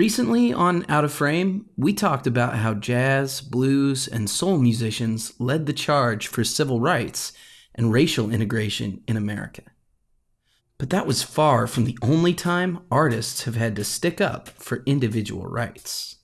Recently on Out of Frame, we talked about how jazz, blues, and soul musicians led the charge for civil rights and racial integration in America. But that was far from the only time artists have had to stick up for individual rights.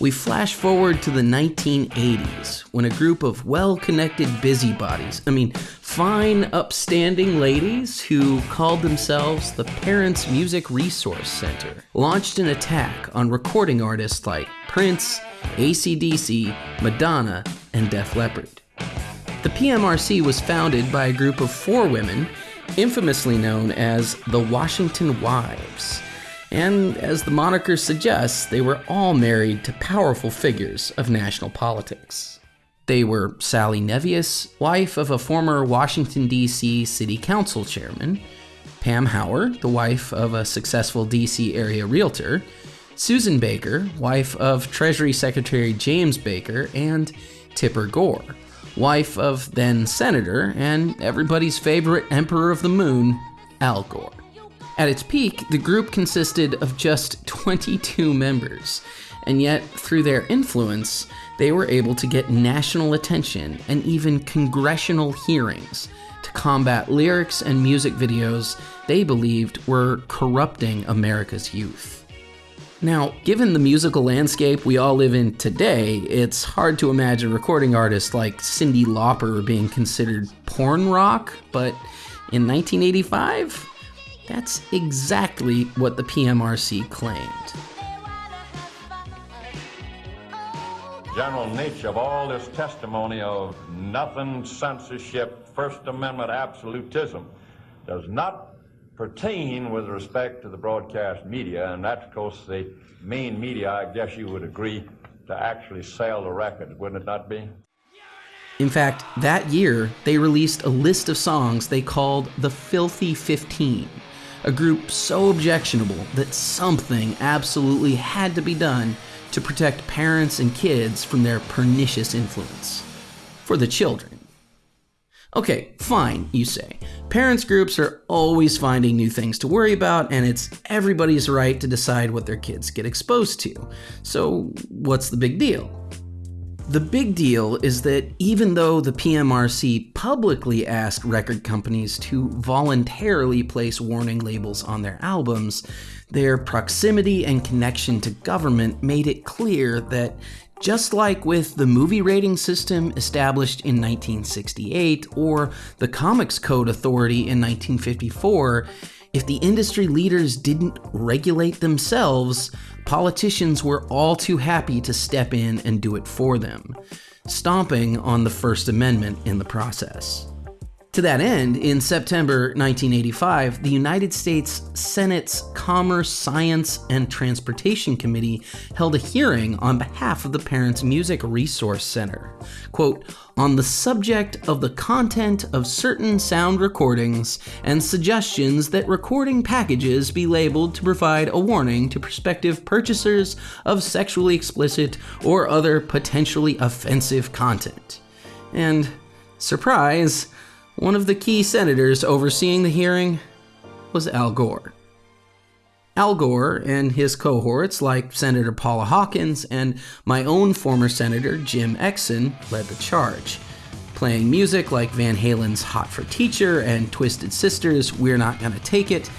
We flash forward to the 1980s when a group of well connected busybodies, I mean, fine, upstanding ladies who called themselves the Parents Music Resource Center, launched an attack on recording artists like Prince, ACDC, Madonna, and Def Leppard. The PMRC was founded by a group of four women, infamously known as the Washington Wives and as the moniker suggests, they were all married to powerful figures of national politics. They were Sally Nevius, wife of a former Washington, D.C. City Council chairman, Pam Howar, the wife of a successful D.C. area realtor, Susan Baker, wife of Treasury Secretary James Baker, and Tipper Gore, wife of then Senator and everybody's favorite Emperor of the Moon, Al Gore. At its peak, the group consisted of just 22 members, and yet, through their influence, they were able to get national attention and even congressional hearings to combat lyrics and music videos they believed were corrupting America's youth. Now, given the musical landscape we all live in today, it's hard to imagine recording artists like Cyndi Lauper being considered porn rock, but in 1985, that's exactly what the PMRC claimed. General nature of all this testimony of nothing censorship, First Amendment absolutism does not pertain with respect to the broadcast media, and that's, of course, the main media, I guess you would agree, to actually sell the record, wouldn't it not be? In fact, that year, they released a list of songs they called the Filthy 15 a group so objectionable that something absolutely had to be done to protect parents and kids from their pernicious influence. For the children. Okay, fine, you say. Parents groups are always finding new things to worry about, and it's everybody's right to decide what their kids get exposed to. So, what's the big deal? The big deal is that even though the PMRC publicly asked record companies to voluntarily place warning labels on their albums, their proximity and connection to government made it clear that just like with the movie rating system established in 1968 or the Comics Code Authority in 1954, if the industry leaders didn't regulate themselves, politicians were all too happy to step in and do it for them, stomping on the First Amendment in the process. To that end, in September 1985, the United States Senate's Commerce, Science, and Transportation Committee held a hearing on behalf of the Parents Music Resource Center. Quote, on the subject of the content of certain sound recordings and suggestions that recording packages be labeled to provide a warning to prospective purchasers of sexually explicit or other potentially offensive content. And, surprise, one of the key senators overseeing the hearing was Al Gore. Al Gore and his cohorts, like Senator Paula Hawkins and my own former Senator Jim Exon, led the charge, playing music like Van Halen's Hot for Teacher and Twisted Sister's We're Not Gonna Take It,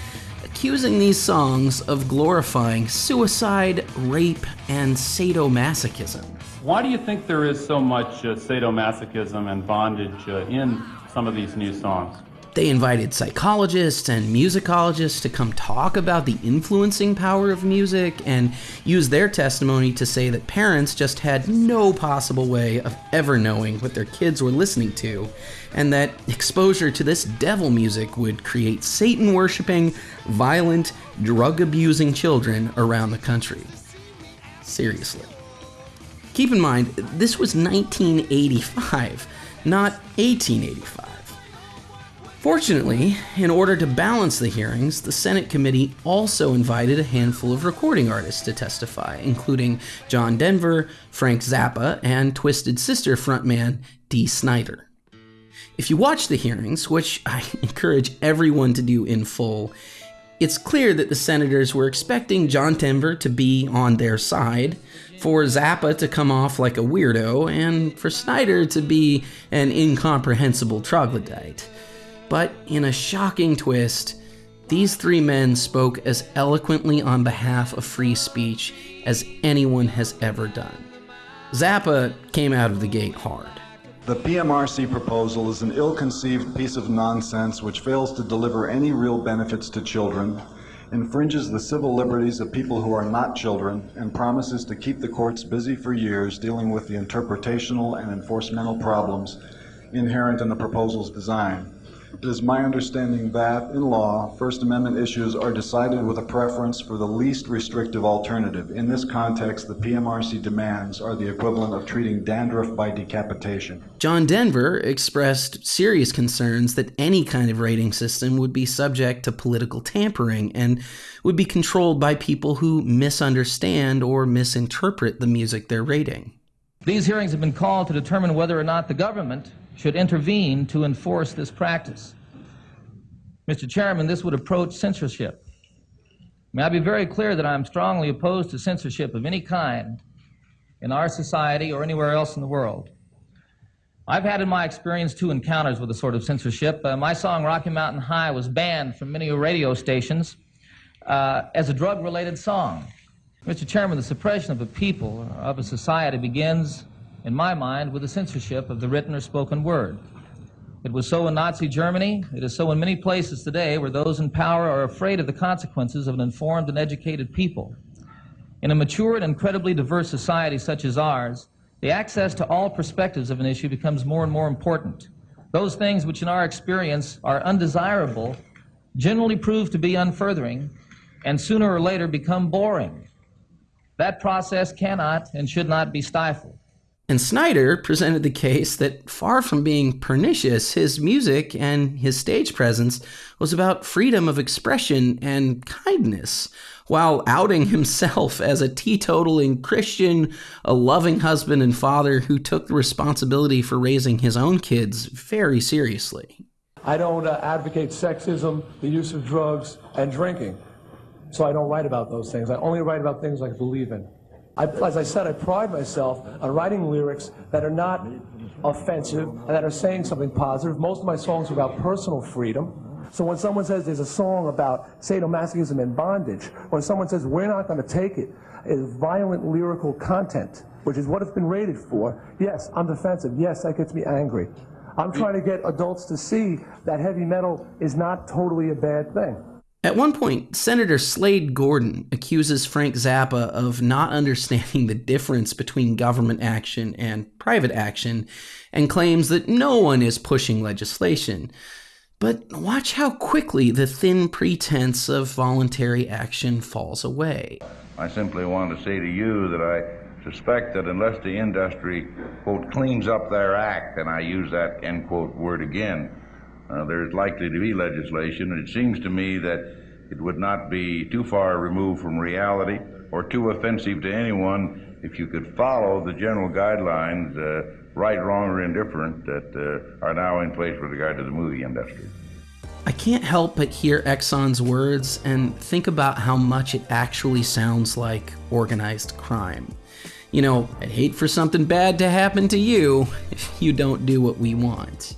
accusing these songs of glorifying suicide, rape, and sadomasochism. Why do you think there is so much uh, sadomasochism and bondage uh, in some of these new songs. They invited psychologists and musicologists to come talk about the influencing power of music and use their testimony to say that parents just had no possible way of ever knowing what their kids were listening to, and that exposure to this devil music would create Satan worshiping, violent, drug abusing children around the country. Seriously. Keep in mind, this was 1985 not 1885. Fortunately, in order to balance the hearings, the Senate committee also invited a handful of recording artists to testify, including John Denver, Frank Zappa, and Twisted Sister frontman Dee Snider. If you watch the hearings, which I encourage everyone to do in full, It's clear that the senators were expecting John Denver to be on their side, for Zappa to come off like a weirdo, and for Snider to be an incomprehensible troglodyte. But in a shocking twist, these three men spoke as eloquently on behalf of free speech as anyone has ever done. Zappa came out of the gate hard. The PMRC proposal is an ill conceived piece of nonsense which fails to deliver any real benefits to children, infringes the civil liberties of people who are not children, and promises to keep the courts busy for years dealing with the interpretational and enforcemental problems inherent in the proposal's design. It is my understanding that, in law, First Amendment issues are decided with a preference for the least restrictive alternative. In this context, the PMRC demands are the equivalent of treating dandruff by decapitation. John Denver expressed serious concerns that any kind of rating system would be subject to political tampering and would be controlled by people who misunderstand or misinterpret the music they're rating. These hearings have been called to determine whether or not the government should intervene to enforce this practice. Mr. Chairman, this would approach censorship. May I be very clear that I am strongly opposed to censorship of any kind in our society or anywhere else in the world. I've had in my experience two encounters with a sort of censorship. Uh, my song Rocky Mountain High was banned from many radio stations uh, as a drug related song. Mr. Chairman, the suppression of a people, of a society, begins in my mind, with the censorship of the written or spoken word. It was so in Nazi Germany. It is so in many places today where those in power are afraid of the consequences of an informed and educated people. In a mature and incredibly diverse society such as ours, the access to all perspectives of an issue becomes more and more important. Those things which in our experience are undesirable generally prove to be unfurthering and sooner or later become boring. That process cannot and should not be stifled. And Snider presented the case that far from being pernicious, his music and his stage presence was about freedom of expression and kindness, while outing himself as a teetotaling Christian, a loving husband and father who took the responsibility for raising his own kids very seriously. I don't uh, advocate sexism, the use of drugs, and drinking. So I don't write about those things. I only write about things I believe in. I, as I said, I pride myself on writing lyrics that are not offensive and that are saying something positive. Most of my songs are about personal freedom. So when someone says there's a song about sadomasochism and bondage, when someone says we're not going to take it, is violent lyrical content, which is what it's been rated for, yes, I'm defensive. Yes, that gets me angry. I'm trying to get adults to see that heavy metal is not totally a bad thing. At one point, Senator Slade Gorton accuses Frank Zappa of not understanding the difference between government action and private action and claims that no one is pushing legislation. But watch how quickly the thin pretense of voluntary action falls away. I simply want to say to you that I suspect that unless the industry, quote, cleans up their act, and I use that, end quote, word again, uh, there's likely to be legislation, and it seems to me that it would not be too far removed from reality or too offensive to anyone if you could follow the general guidelines, uh, right, wrong, or indifferent, that uh, are now in place with regard to the movie industry. I can't help but hear Exon's words and think about how much it actually sounds like organized crime. You know, I'd hate for something bad to happen to you if you don't do what we want.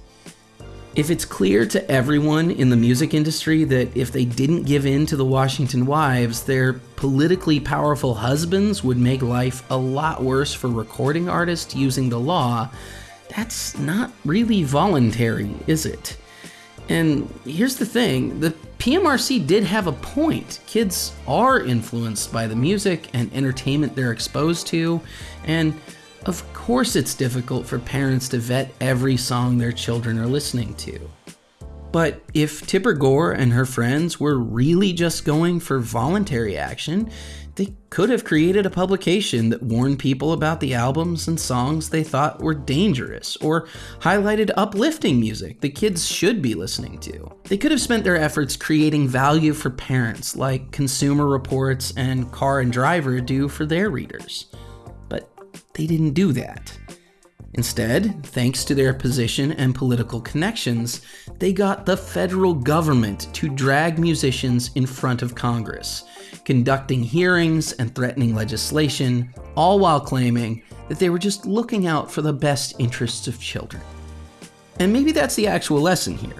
If it's clear to everyone in the music industry that if they didn't give in to the Washington wives, their politically powerful husbands would make life a lot worse for recording artists using the law, that's not really voluntary, is it? And here's the thing the PMRC did have a point. Kids are influenced by the music and entertainment they're exposed to, and of course, it's difficult for parents to vet every song their children are listening to. But if Tipper Gore and her friends were really just going for voluntary action, they could have created a publication that warned people about the albums and songs they thought were dangerous, or highlighted uplifting music the kids should be listening to. They could have spent their efforts creating value for parents, like Consumer Reports and Car and Driver do for their readers they didn't do that. Instead, thanks to their position and political connections, they got the federal government to drag musicians in front of Congress, conducting hearings and threatening legislation, all while claiming that they were just looking out for the best interests of children. And maybe that's the actual lesson here.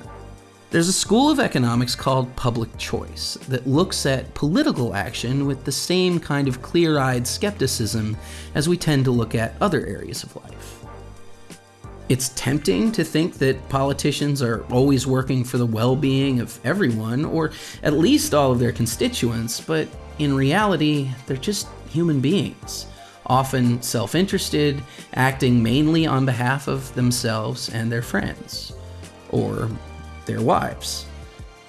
There's a school of economics called public choice that looks at political action with the same kind of clear eyed skepticism as we tend to look at other areas of life. It's tempting to think that politicians are always working for the well being of everyone, or at least all of their constituents, but in reality, they're just human beings, often self interested, acting mainly on behalf of themselves and their friends, or their wives.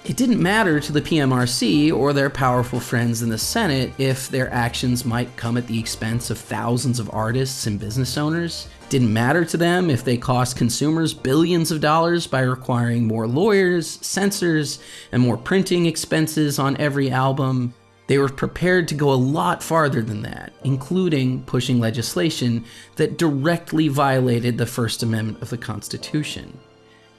It didn't matter to the PMRC or their powerful friends in the Senate if their actions might come at the expense of thousands of artists and business owners. Didn't matter to them if they cost consumers billions of dollars by requiring more lawyers, censors, and more printing expenses on every album. They were prepared to go a lot farther than that, including pushing legislation that directly violated the First Amendment of the Constitution.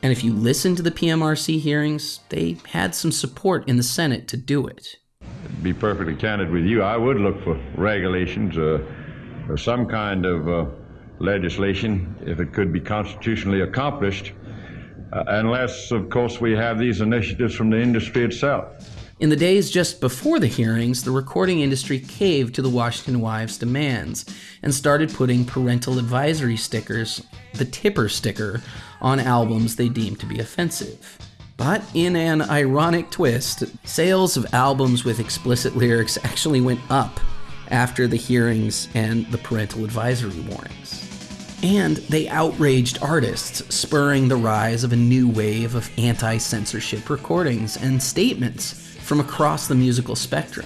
And if you listen to the PMRC hearings, they had some support in the Senate to do it. To be perfectly candid with you, I would look for regulations uh, or some kind of uh, legislation if it could be constitutionally accomplished, uh, unless, of course, we have these initiatives from the industry itself. In the days just before the hearings, the recording industry caved to the Washington Wives' demands and started putting parental advisory stickers, the tipper sticker, on albums they deemed to be offensive. But in an ironic twist, sales of albums with explicit lyrics actually went up after the hearings and the parental advisory warnings. And they outraged artists, spurring the rise of a new wave of anti censorship recordings and statements from across the musical spectrum,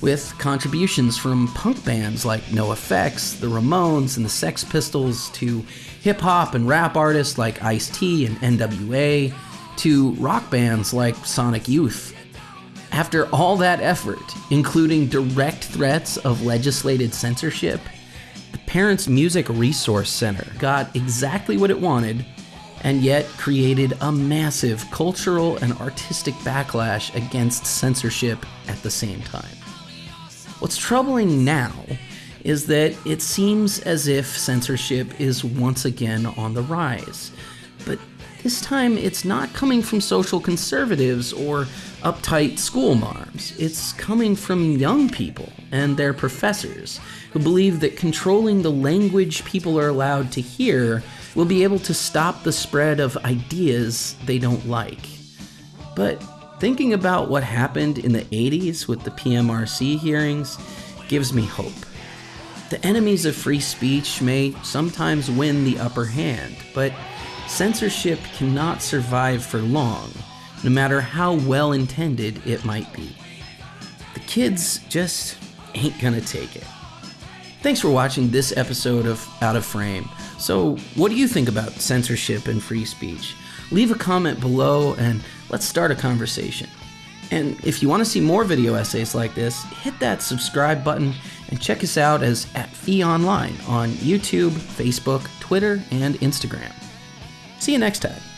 with contributions from punk bands like NOFX, the Ramones, and the Sex Pistols, to hip hop and rap artists like Ice T and NWA, to rock bands like Sonic Youth. After all that effort, including direct threats of legislated censorship, the Parents Music Resource Center got exactly what it wanted and yet created a massive cultural and artistic backlash against censorship at the same time. What's troubling now is that it seems as if censorship is once again on the rise. But this time it's not coming from social conservatives or uptight school marms. It's coming from young people and their professors who believe that controlling the language people are allowed to hear will be able to stop the spread of ideas they don't like. But thinking about what happened in the 80s with the PMRC hearings gives me hope. The enemies of free speech may sometimes win the upper hand, but censorship cannot survive for long, no matter how well intended it might be. The kids just ain't gonna take it. Thanks for watching this episode of Out of Frame. So, what do you think about censorship and free speech? Leave a comment below and let's start a conversation. And if you want to see more video essays like this, hit that subscribe button and check us out as at Fee Online on YouTube, Facebook, Twitter, and Instagram. See you next time.